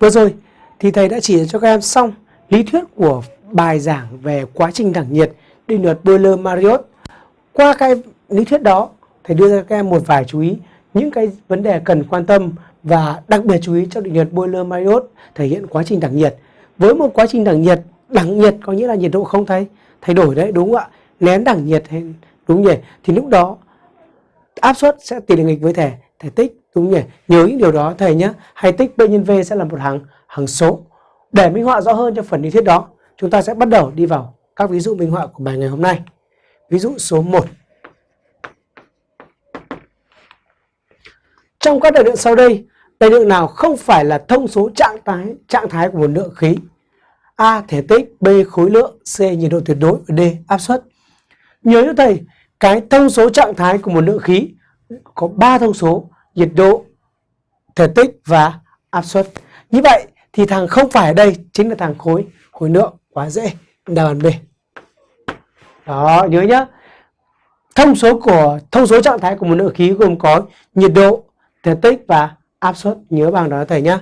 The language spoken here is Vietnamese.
Vừa rồi thì thầy đã chỉ cho các em xong lý thuyết của bài giảng về quá trình đẳng nhiệt định luật Euler-Mariotte. Qua cái lý thuyết đó, thầy đưa ra các em một vài chú ý những cái vấn đề cần quan tâm và đặc biệt chú ý trong định luật Euler-Mariotte thể hiện quá trình đẳng nhiệt. Với một quá trình đẳng nhiệt, đẳng nhiệt có nghĩa là nhiệt độ không thay thay đổi đấy đúng không ạ? Nén đẳng nhiệt hay đúng nhỉ? Thì lúc đó áp suất sẽ tỷ lệ nghịch với thể thể tích đúng nhỉ? Nhớ những điều đó thầy nhé. Hay tích B nhân V sẽ là một hằng hằng số. Để minh họa rõ hơn cho phần lý thuyết đó, chúng ta sẽ bắt đầu đi vào các ví dụ minh họa của bài ngày hôm nay. Ví dụ số 1. Trong các đại lượng sau đây, đại lượng nào không phải là thông số trạng thái trạng thái của một lượng khí? A. Thể tích B. Khối lượng C. Nhiệt độ tuyệt đối và D. Áp suất Nhớ cho thầy, cái thông số trạng thái của một lượng khí có ba thông số nhiệt độ, thể tích và áp suất. Như vậy thì thằng không phải ở đây chính là thằng khối khối lượng quá dễ đáp án B. Đó, nhớ nhá. Thông số của thông số trạng thái của một lượng khí gồm có nhiệt độ, thể tích và áp suất nhớ bằng đó thầy nhá.